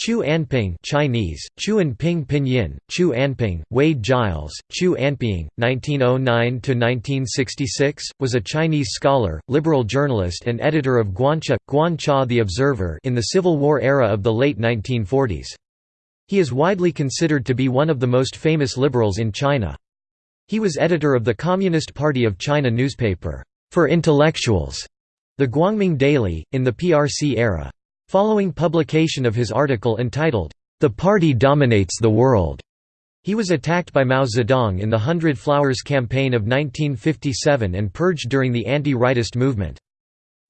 Chu Anping Chinese, Chu Anping Pinyin, Chu Anping, Wade Giles, Chu Anping, 1909–1966, was a Chinese scholar, liberal journalist and editor of Guancha, Guancha The Observer in the Civil War era of the late 1940s. He is widely considered to be one of the most famous liberals in China. He was editor of the Communist Party of China newspaper, For Intellectuals, the Guangming Daily, in the PRC era. Following publication of his article entitled, The Party Dominates the World, he was attacked by Mao Zedong in the Hundred Flowers Campaign of 1957 and purged during the anti-rightist movement.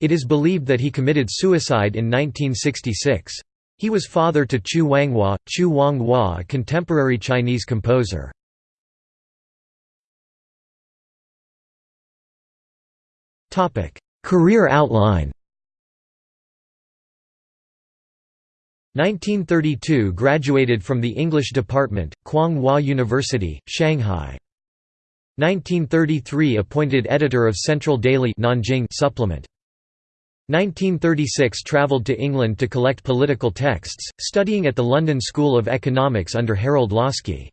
It is believed that he committed suicide in 1966. He was father to Chu Wanghua, Chu Wanghua a contemporary Chinese composer. Career outline 1932 graduated from the English department, Kwang Hua University, Shanghai. 1933 appointed editor of Central Daily Nanjing supplement. 1936 travelled to England to collect political texts, studying at the London School of Economics under Harold Laski.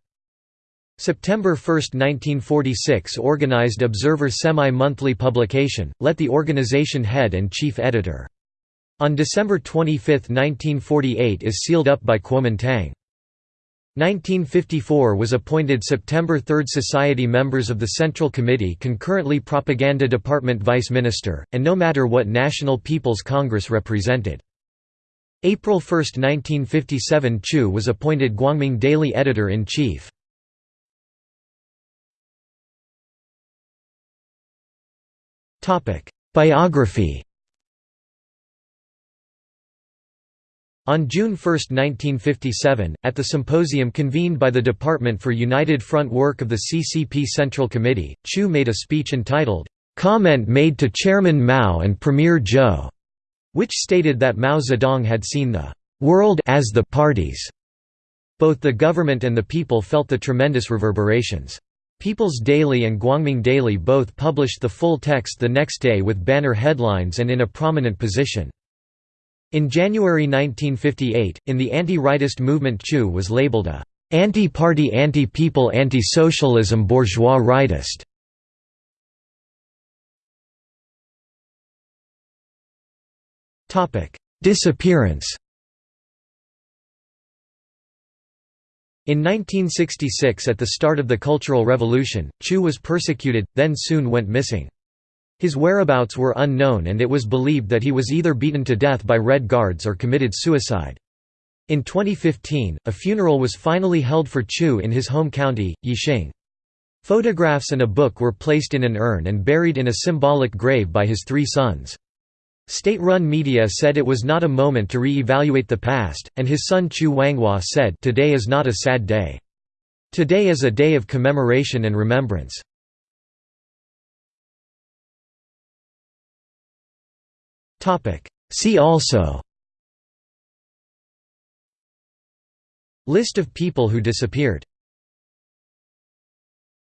September 1, 1946 organised Observer semi-monthly publication, let the organisation head and chief editor. On December 25, 1948 is sealed up by Kuomintang. 1954 was appointed September 3 Society members of the Central Committee concurrently Propaganda Department Vice Minister, and no matter what National People's Congress represented. April 1, 1957 Chu was appointed Guangming Daily Editor-in-Chief. Biography On June 1, 1957, at the symposium convened by the Department for United Front Work of the CCP Central Committee, Chu made a speech entitled, "'Comment Made to Chairman Mao and Premier Zhou", which stated that Mao Zedong had seen the "'world as the parties". Both the government and the people felt the tremendous reverberations. People's Daily and Guangming Daily both published the full text the next day with banner headlines and in a prominent position. In January 1958, in the anti-rightist movement Chu was labeled a «anti-party anti-people anti-socialism bourgeois rightist». Disappearance In 1966 at the start of the Cultural Revolution, Chu was persecuted, then soon went missing. His whereabouts were unknown and it was believed that he was either beaten to death by Red Guards or committed suicide. In 2015, a funeral was finally held for Chu in his home county, Yixing. Photographs and a book were placed in an urn and buried in a symbolic grave by his three sons. State-run media said it was not a moment to re-evaluate the past, and his son Chu Wanghua said, Today is not a sad day. Today is a day of commemoration and remembrance. See also List of people who disappeared